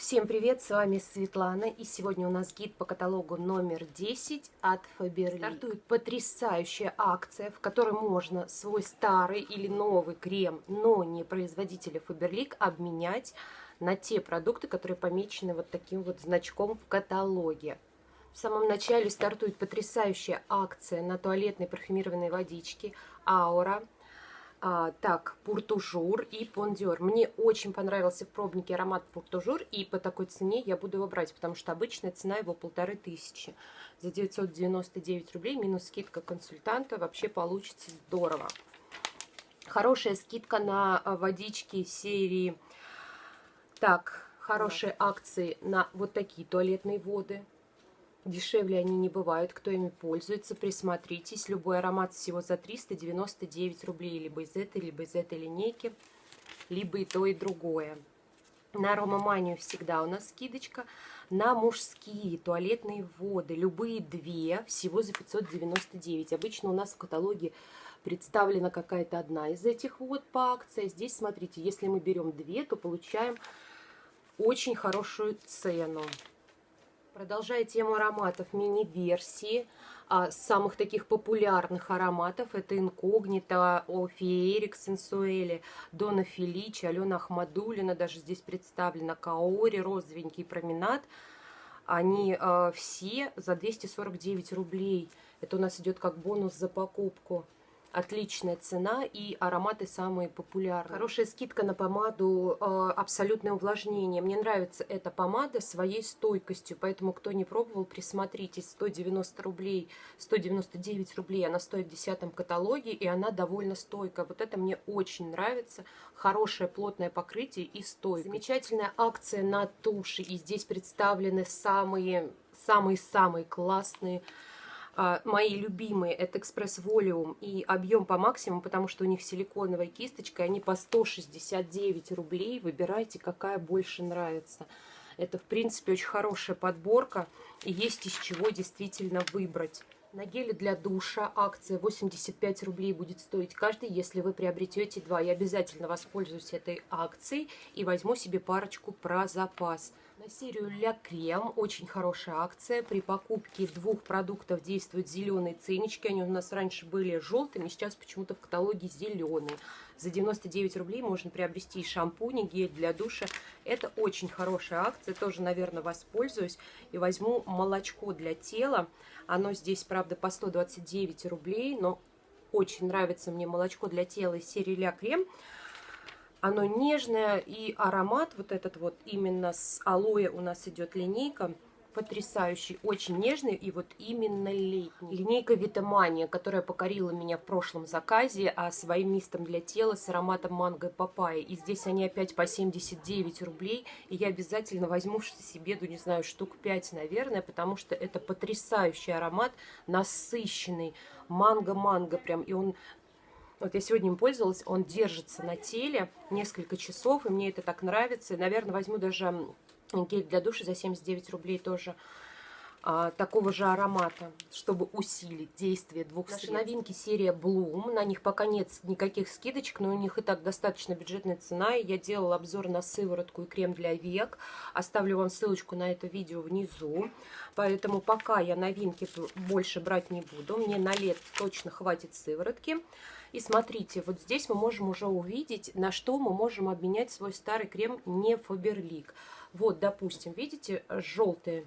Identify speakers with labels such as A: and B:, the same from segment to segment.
A: Всем привет, с вами Светлана, и сегодня у нас гид по каталогу номер 10 от Faberlic. Стартует потрясающая акция, в которой можно свой старый или новый крем, но не производителя Faberlic, обменять на те продукты, которые помечены вот таким вот значком в каталоге. В самом начале стартует потрясающая акция на туалетной парфюмированной водички Aura а, так, Pour Toujours и Пондиор. Мне очень понравился в пробнике аромат Pour Toujours, и по такой цене я буду его брать, потому что обычная цена его полторы тысячи. За 999 рублей минус скидка консультанта вообще получится здорово. Хорошая скидка на а, водички серии. Так, хорошие акции на вот такие туалетные воды. Дешевле они не бывают, кто ими пользуется, присмотритесь. Любой аромат всего за 399 рублей, либо из этой, либо из этой линейки, либо и то, и другое. На аромаманию всегда у нас скидочка. На мужские туалетные воды, любые две, всего за 599. Обычно у нас в каталоге представлена какая-то одна из этих вот по акции. Здесь, смотрите, если мы берем две, то получаем очень хорошую цену. Продолжая тему ароматов, мини-версии а, самых таких популярных ароматов. Это Инкогнито, Офиерик, Сенсуэли, Дона Феличи, Алена Ахмадулина, даже здесь представлена, Каори, Розовенький променад. Они а, все за 249 рублей. Это у нас идет как бонус за покупку отличная цена и ароматы самые популярные. Хорошая скидка на помаду э, абсолютное увлажнение. Мне нравится эта помада своей стойкостью, поэтому кто не пробовал, присмотритесь. 190 рублей, 199 рублей она стоит в десятом каталоге и она довольно стойкая. Вот это мне очень нравится. Хорошее плотное покрытие и стойкость. Замечательная акция на туши и здесь представлены самые самые-самые классные мои любимые это экспресс волюм и объем по максимуму, потому что у них силиконовая кисточка, они по 169 рублей. Выбирайте, какая больше нравится. Это, в принципе, очень хорошая подборка, и есть из чего действительно выбрать. На геле для душа акция 85 рублей будет стоить каждый, если вы приобретете два. Я обязательно воспользуюсь этой акцией и возьму себе парочку про запас. На серию Ля Крем очень хорошая акция. При покупке двух продуктов действуют зеленые ценнички. Они у нас раньше были желтыми, сейчас почему-то в каталоге зеленые. За 99 рублей можно приобрести шампунь, гель для душа. Это очень хорошая акция. Тоже, наверное, воспользуюсь. И возьму молочко для тела. Оно здесь, правда, по 129 рублей, но очень нравится мне молочко для тела из серии Ля Крем. Оно нежное и аромат вот этот вот именно с алоэ у нас идет линейка. Потрясающий, очень нежный и вот именно летний. Линейка Витамания, которая покорила меня в прошлом заказе, а своим мистом для тела с ароматом манго и папайи. И здесь они опять по 79 рублей. И я обязательно возьму себе, ну не знаю, штук 5, наверное, потому что это потрясающий аромат, насыщенный. Манго-манго прям. И он вот я сегодня им пользовалась, он держится на теле несколько часов, и мне это так нравится. Наверное, возьму даже гель для душа за 79 рублей тоже а, такого же аромата, чтобы усилить действие двух Наши средств. новинки серия Bloom, на них пока нет никаких скидочек, но у них и так достаточно бюджетная цена. Я делала обзор на сыворотку и крем для век, оставлю вам ссылочку на это видео внизу. Поэтому пока я новинки больше брать не буду, мне на лет точно хватит сыворотки. И смотрите, вот здесь мы можем уже увидеть, на что мы можем обменять свой старый крем не Фаберлик. Вот, допустим, видите, желтые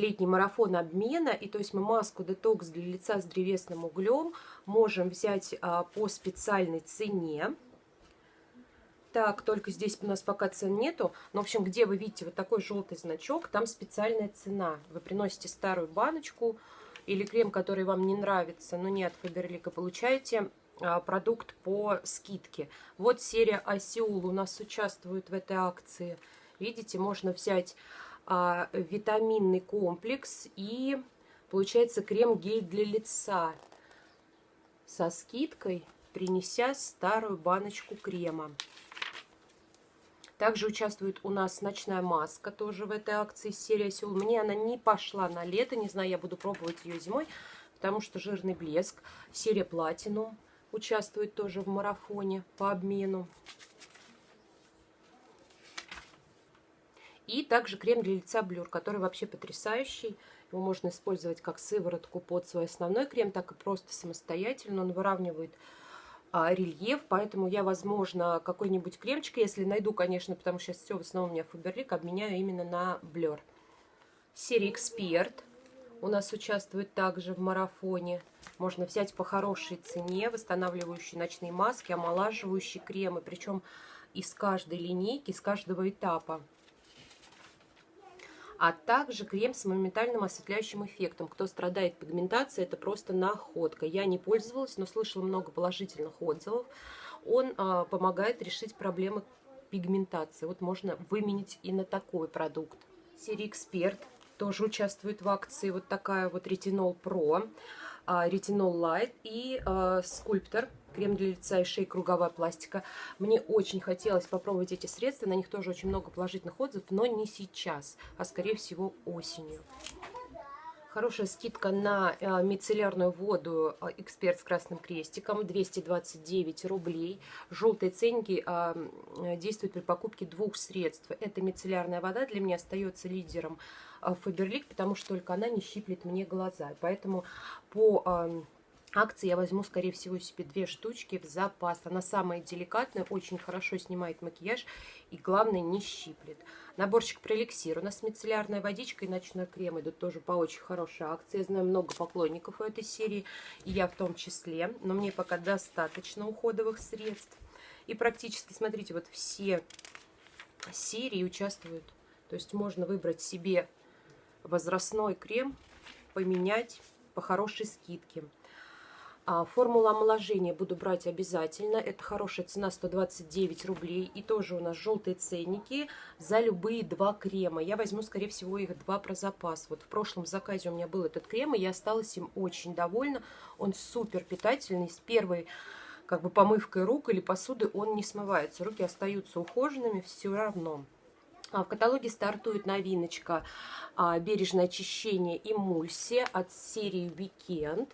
A: летний марафон обмена. И то есть мы маску детокс для лица с древесным углем можем взять а, по специальной цене. Так, только здесь у нас пока цен нету. Но, в общем, где вы видите вот такой желтый значок, там специальная цена. Вы приносите старую баночку или крем, который вам не нравится, но не от Фаберлика, получаете а, продукт по скидке. Вот серия Осеул у нас участвует в этой акции. Видите, можно взять витаминный комплекс и получается крем-гель для лица со скидкой, принеся старую баночку крема. Также участвует у нас ночная маска, тоже в этой акции серия Сеул. Мне она не пошла на лето, не знаю, я буду пробовать ее зимой, потому что жирный блеск. Серия Платинум участвует тоже в марафоне по обмену. И также крем для лица Блюр, который вообще потрясающий. Его можно использовать как сыворотку под свой основной крем, так и просто самостоятельно. Он выравнивает а, рельеф, поэтому я, возможно, какой-нибудь кремчик, если найду, конечно, потому что сейчас все в основном у меня Фаберлик, обменяю именно на Блер. Серия Эксперт у нас участвует также в марафоне. Можно взять по хорошей цене восстанавливающие ночные маски, омолаживающие кремы, причем из каждой линейки, из каждого этапа. А также крем с моментальным осветляющим эффектом. Кто страдает пигментацией, это просто находка. Я не пользовалась, но слышала много положительных отзывов. Он а, помогает решить проблемы пигментации. Вот можно выменить и на такой продукт. Серия Эксперт тоже участвует в акции. Вот такая вот Ретинол Про. Ретинол Лайт и э, Скульптор, крем для лица и шеи, круговая пластика. Мне очень хотелось попробовать эти средства, на них тоже очень много положительных отзывов, но не сейчас, а скорее всего осенью. Хорошая скидка на э, мицеллярную воду э, «Эксперт» с красным крестиком, 229 рублей. Желтые ценники э, действуют при покупке двух средств. Эта мицеллярная вода для меня остается лидером Фаберлик, потому что только она не щиплет мне глаза. Поэтому по акции я возьму, скорее всего, себе две штучки в запас. Она самая деликатная, очень хорошо снимает макияж и, главное, не щиплет. Наборчик про эликсир. У нас мицеллярная водичка и ночной крем идут тоже по очень хорошей акции. Я знаю много поклонников у этой серии, и я в том числе. Но мне пока достаточно уходовых средств. И практически, смотрите, вот все серии участвуют. То есть можно выбрать себе возрастной крем, поменять по хорошей скидке. А, формула омоложения буду брать обязательно. Это хорошая цена 129 рублей. И тоже у нас желтые ценники за любые два крема. Я возьму, скорее всего, их два про запас. Вот в прошлом заказе у меня был этот крем, и я осталась им очень довольна. Он супер питательный. С первой как бы помывкой рук или посуды он не смывается. Руки остаются ухоженными все равно. А в каталоге стартует новиночка а, «Бережное очищение эмульсия» от серии «Weekend».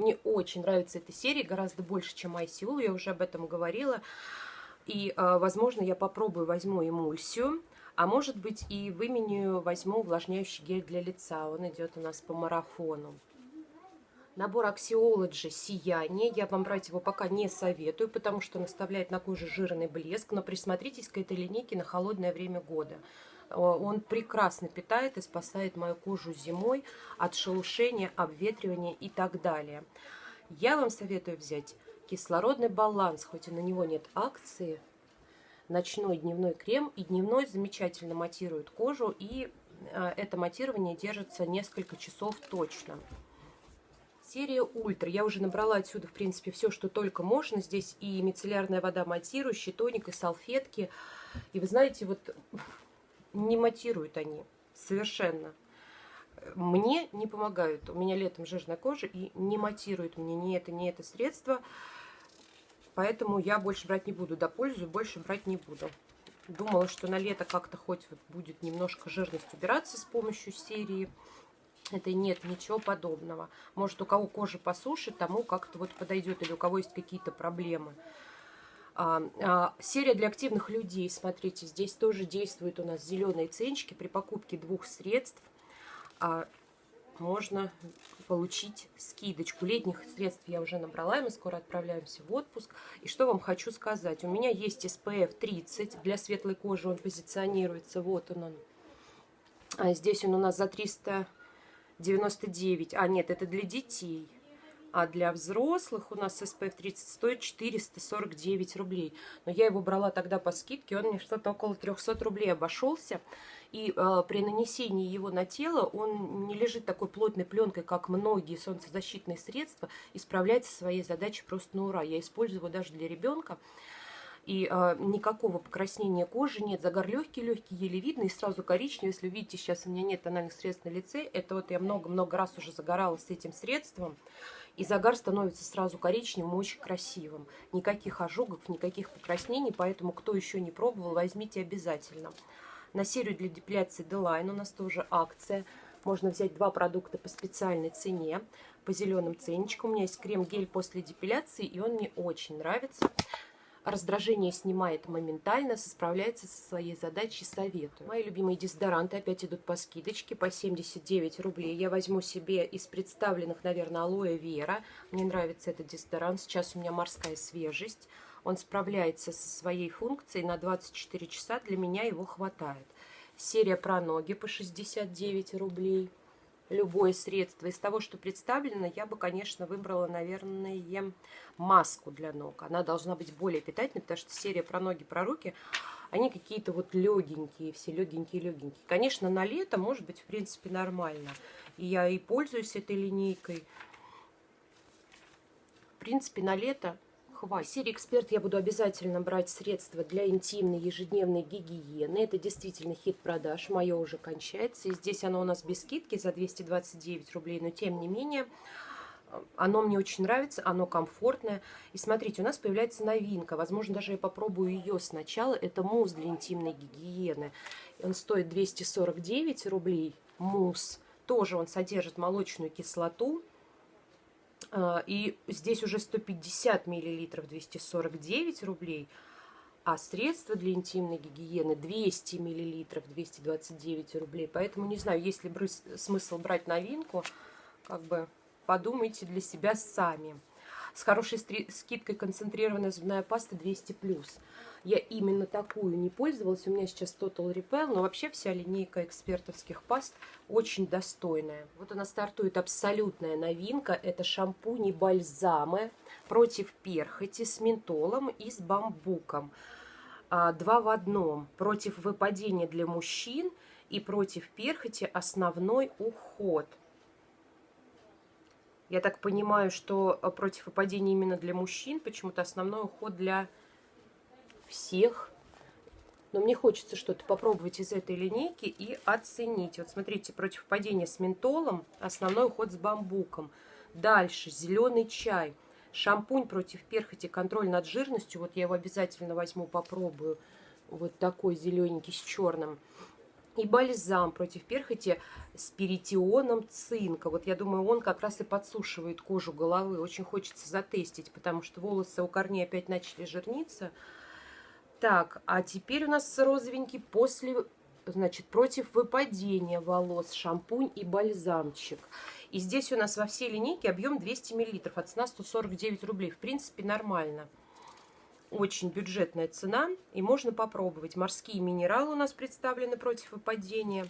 A: Мне очень нравится эта серия, гораздо больше, чем ICU, я уже об этом говорила. И, а, возможно, я попробую, возьму эмульсию, а может быть и выменю, возьму увлажняющий гель для лица. Он идет у нас по марафону. Набор Axiology «Сияние». Я вам брать его пока не советую, потому что он оставляет на коже жирный блеск. Но присмотритесь к этой линейке на холодное время года. Он прекрасно питает и спасает мою кожу зимой от шелушения, обветривания и так далее. Я вам советую взять кислородный баланс, хоть и на него нет акции. Ночной дневной крем и дневной замечательно матирует кожу. И э, это матирование держится несколько часов точно. Серия Ультра. Я уже набрала отсюда, в принципе, все, что только можно. Здесь и мицеллярная вода матирующая, тоник, и салфетки. И вы знаете, вот не матируют они совершенно. Мне не помогают. У меня летом жирная кожа и не матирует мне ни это, ни это средство. Поэтому я больше брать не буду. До пользу больше брать не буду. Думала, что на лето как-то хоть вот будет немножко жирность убираться с помощью серии. Это нет ничего подобного. Может, у кого кожа посушит, тому как-то вот подойдет. Или у кого есть какие-то проблемы. А, а, серия для активных людей, смотрите, здесь тоже действуют у нас зеленые ценчики. При покупке двух средств а, можно получить скидочку. Летних средств я уже набрала, и мы скоро отправляемся в отпуск. И что вам хочу сказать. У меня есть SPF 30 для светлой кожи, он позиционируется. Вот он, он. А здесь он у нас за 399. А, нет, это для детей. А для взрослых у нас SPF 30 стоит 449 рублей. Но я его брала тогда по скидке, он мне что-то около 300 рублей обошелся. И э, при нанесении его на тело он не лежит такой плотной пленкой, как многие солнцезащитные средства, и справляется своей задачей просто на ура. Я использую его даже для ребенка. И э, никакого покраснения кожи нет. Загар легкий-легкий, еле видно. И сразу коричневый. Если видите, сейчас у меня нет тональных средств на лице. Это вот я много-много раз уже загорала с этим средством. И загар становится сразу коричневым, очень красивым. Никаких ожогов, никаких покраснений, поэтому кто еще не пробовал, возьмите обязательно. На серию для депиляции Deline у нас тоже акция. Можно взять два продукта по специальной цене, по зеленым ценничкам. У меня есть крем-гель после депиляции, и он мне очень нравится. Раздражение снимает моментально, справляется со своей задачей, советую. Мои любимые дезодоранты опять идут по скидочке, по 79 рублей. Я возьму себе из представленных, наверное, алоэ вера. Мне нравится этот дезодорант, сейчас у меня морская свежесть. Он справляется со своей функцией на 24 часа, для меня его хватает. Серия про ноги по 69 рублей любое средство. Из того, что представлено, я бы, конечно, выбрала, наверное, маску для ног. Она должна быть более питательной, потому что серия про ноги, про руки, они какие-то вот легенькие, все легенькие-легенькие. Конечно, на лето может быть, в принципе, нормально. И я и пользуюсь этой линейкой. В принципе, на лето хватит. В «Эксперт» я буду обязательно брать средства для интимной ежедневной гигиены. Это действительно хит продаж, мое уже кончается. И здесь оно у нас без скидки за 229 рублей, но тем не менее... Оно мне очень нравится, оно комфортное. И смотрите, у нас появляется новинка. Возможно, даже я попробую ее сначала. Это мусс для интимной гигиены. Он стоит 249 рублей. Мусс. Тоже он содержит молочную кислоту. А, и здесь уже 150 миллилитров 249 рублей, а средства для интимной гигиены 200 миллилитров 229 рублей. Поэтому не знаю, есть ли смысл брать новинку, как бы подумайте для себя сами. С хорошей скидкой концентрированная зубная паста 200+. Я именно такую не пользовалась. У меня сейчас Total Repel, но вообще вся линейка экспертовских паст очень достойная. Вот она стартует абсолютная новинка. Это шампуни бальзамы против перхоти с ментолом и с бамбуком. А, два в одном. Против выпадения для мужчин и против перхоти основной уход. Я так понимаю, что а, против выпадения именно для мужчин, почему-то основной уход для всех. Но мне хочется что-то попробовать из этой линейки и оценить. Вот смотрите, против падения с ментолом, основной уход с бамбуком. Дальше зеленый чай, шампунь против перхоти, контроль над жирностью. Вот я его обязательно возьму, попробую. Вот такой зелененький с черным. И бальзам против перхоти с перитионом цинка. Вот я думаю, он как раз и подсушивает кожу головы. Очень хочется затестить, потому что волосы у корней опять начали жирниться. Так, а теперь у нас розовенький после, значит, против выпадения волос, шампунь и бальзамчик. И здесь у нас во всей линейке объем 200 мл, от цена 149 рублей. В принципе, нормально. Очень бюджетная цена, и можно попробовать. Морские минералы у нас представлены против выпадения.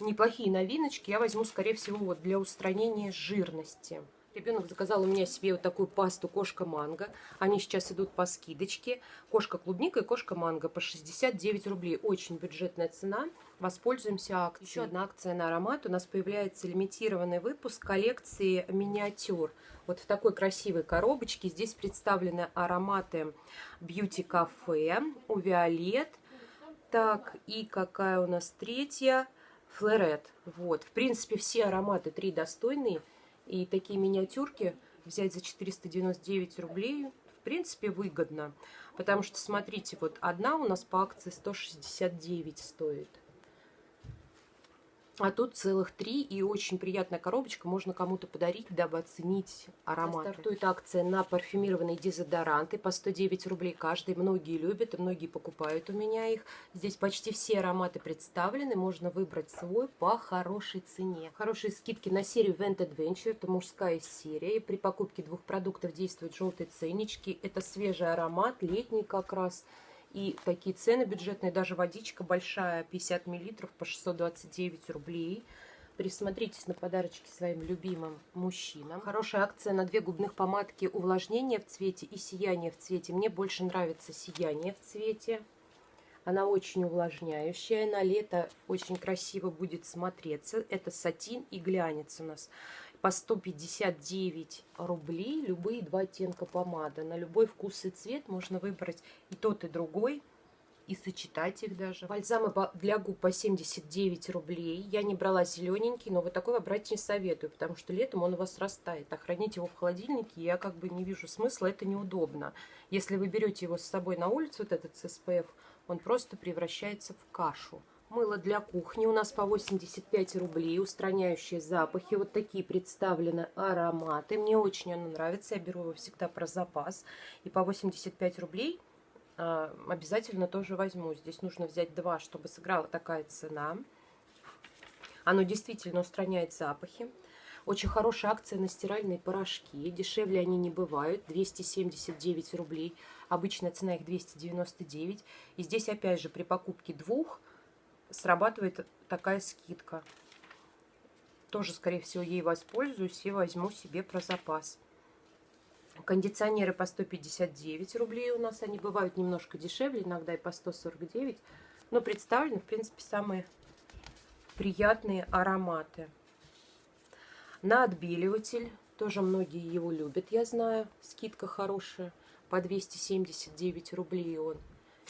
A: Неплохие новиночки. Я возьму, скорее всего, вот для устранения жирности. Ребенок заказал у меня себе вот такую пасту кошка-манго. Они сейчас идут по скидочке. Кошка-клубника и кошка-манго по 69 рублей. Очень бюджетная цена. Воспользуемся акцией. Еще одна акция на аромат. У нас появляется лимитированный выпуск коллекции миниатюр. Вот в такой красивой коробочке. Здесь представлены ароматы Beauty Cafe, у Виолет. Так, и какая у нас третья? Флорет. Вот, в принципе, все ароматы три достойные. И такие миниатюрки взять за 499 рублей в принципе выгодно. Потому что, смотрите, вот одна у нас по акции 169 стоит. А тут целых три, и очень приятная коробочка, можно кому-то подарить, дабы оценить аромат. Стартует акция на парфюмированные дезодоранты по 109 рублей каждый. Многие любят и многие покупают у меня их. Здесь почти все ароматы представлены, можно выбрать свой по хорошей цене. Хорошие скидки на серию Vent Adventure, это мужская серия. И при покупке двух продуктов действуют желтые ценнички. Это свежий аромат, летний как раз. И такие цены бюджетные, даже водичка большая, 50 миллилитров по 629 рублей. Присмотритесь на подарочки своим любимым мужчинам. Хорошая акция на две губных помадки увлажнение в цвете и сияние в цвете. Мне больше нравится сияние в цвете. Она очень увлажняющая. На лето очень красиво будет смотреться. Это сатин и глянец у нас по 159 рублей любые два оттенка помады. На любой вкус и цвет можно выбрать и тот, и другой, и сочетать их даже. Бальзамы для губ по 79 рублей. Я не брала зелененький, но вот такой брать не советую, потому что летом он у вас растает. А хранить его в холодильнике я как бы не вижу смысла, это неудобно. Если вы берете его с собой на улицу, вот этот SPF, он просто превращается в кашу Мыло для кухни у нас по 85 рублей, устраняющие запахи. Вот такие представлены ароматы. Мне очень оно нравится, я беру его всегда про запас. И по 85 рублей а, обязательно тоже возьму. Здесь нужно взять два, чтобы сыграла такая цена. Оно действительно устраняет запахи. Очень хорошая акция на стиральные порошки. Дешевле они не бывают. 279 рублей. Обычная цена их 299. И здесь опять же при покупке двух срабатывает такая скидка. Тоже, скорее всего, ей воспользуюсь и возьму себе про запас. Кондиционеры по 159 рублей у нас. Они бывают немножко дешевле, иногда и по 149. Но представлены, в принципе, самые приятные ароматы. На отбеливатель. Тоже многие его любят, я знаю. Скидка хорошая. По 279 рублей он.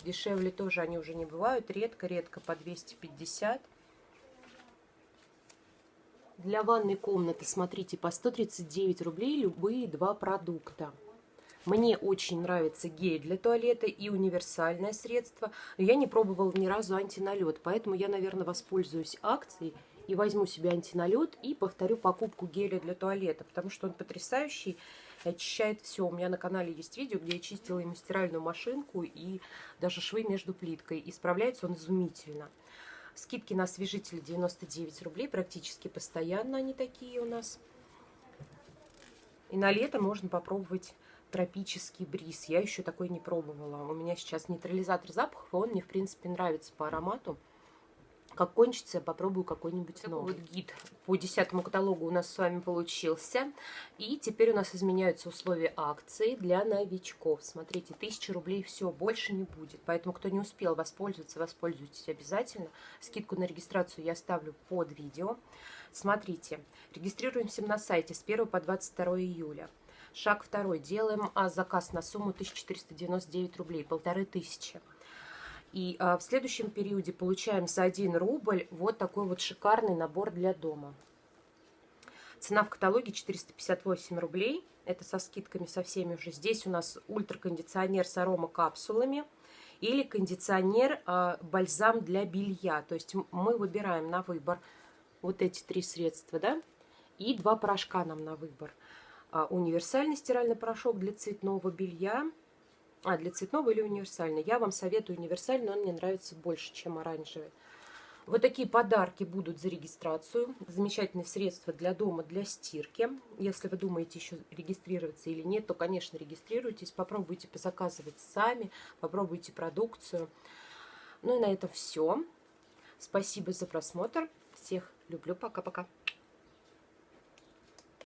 A: Дешевле тоже они уже не бывают. Редко-редко по 250. Для ванной комнаты, смотрите, по 139 рублей любые два продукта. Мне очень нравится гель для туалета и универсальное средство. Я не пробовала ни разу антиналет, поэтому я, наверное, воспользуюсь акцией и возьму себе антиналет и повторю покупку геля для туалета, потому что он потрясающий очищает все. У меня на канале есть видео, где я чистила ему стиральную машинку и даже швы между плиткой. И справляется он изумительно. Скидки на освежители 99 рублей, практически постоянно они такие у нас. И на лето можно попробовать тропический бриз. Я еще такой не пробовала. У меня сейчас нейтрализатор запахов, он мне, в принципе, нравится по аромату. Как кончится, я попробую какой-нибудь новый. Вот гид по десятому каталогу у нас с вами получился. И теперь у нас изменяются условия акции для новичков. Смотрите, 1000 рублей все, больше не будет. Поэтому, кто не успел воспользоваться, воспользуйтесь обязательно. Скидку на регистрацию я оставлю под видео. Смотрите, регистрируемся на сайте с 1 по 22 июля. Шаг второй. Делаем а, заказ на сумму 1499 рублей, полторы тысячи. И а, в следующем периоде получаем за 1 рубль вот такой вот шикарный набор для дома. Цена в каталоге 458 рублей. Это со скидками со всеми уже. Здесь у нас ультракондиционер с аромакапсулами или кондиционер а, бальзам для белья. То есть мы выбираем на выбор вот эти три средства, да, и два порошка нам на выбор. А, универсальный стиральный порошок для цветного белья – а, для цветного или универсальный. Я вам советую универсальный, он мне нравится больше, чем оранжевый. Вот такие подарки будут за регистрацию. Замечательные средства для дома, для стирки. Если вы думаете еще регистрироваться или нет, то, конечно, регистрируйтесь. Попробуйте позаказывать сами, попробуйте продукцию. Ну и на этом все. Спасибо за просмотр. Всех люблю. Пока-пока.